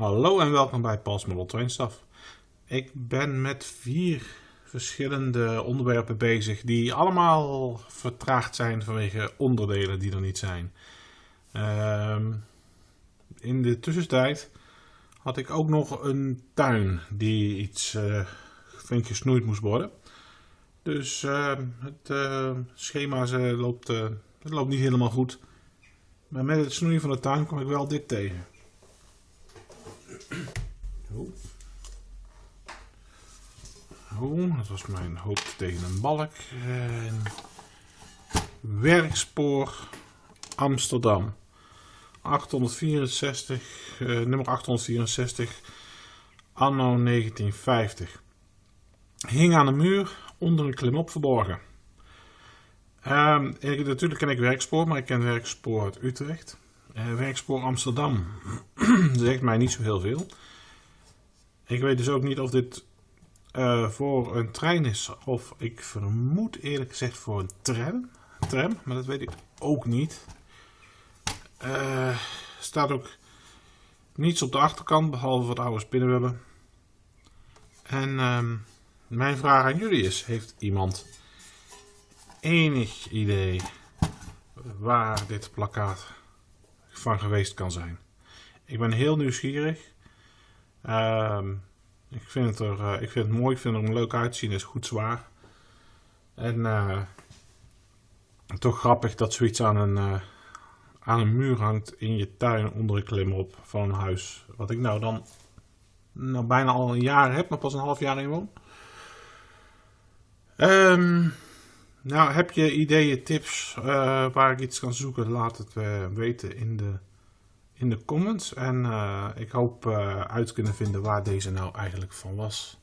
Hallo en welkom bij Paul's Model. Ik ben met vier verschillende onderwerpen bezig die allemaal vertraagd zijn vanwege onderdelen die er niet zijn. Ehm, in de tussentijd had ik ook nog een tuin die iets uh, flink gesnoeid moest worden. Dus ehm, het uh, schema loopt, uh, het loopt niet helemaal goed. Maar met het snoeien van de tuin kom ik wel dit tegen. Oh. Dat was mijn hoofd tegen een balk. En werkspoor Amsterdam. 864, uh, nummer 864, anno 1950. Hing aan de muur, onder een klimop verborgen. Ik, natuurlijk ken ik werkspoor, maar ik ken werkspoor uit Utrecht. Uh, werkspoor Amsterdam zegt mij niet zo heel veel. Ik weet dus ook niet of dit uh, voor een trein is of ik vermoed eerlijk gezegd voor een tram. tram maar dat weet ik ook niet. Uh, staat ook niets op de achterkant behalve wat oude spinnenwebben. En uh, mijn vraag aan jullie is, heeft iemand enig idee waar dit plakkaat van geweest kan zijn? Ik ben heel nieuwsgierig. Uh, ik, vind het er, uh, ik vind het mooi, ik vind het er leuk uitzien, is goed zwaar. En uh, toch grappig dat zoiets aan een, uh, aan een muur hangt in je tuin onder een klimop van een huis. Wat ik nou dan nou bijna al een jaar heb, maar pas een half jaar in woon. Um, nou, heb je ideeën, tips waar ik iets kan zoeken? Laat het weten in de in de comments. En uh, ik hoop uh, uit te kunnen vinden waar deze nou eigenlijk van was.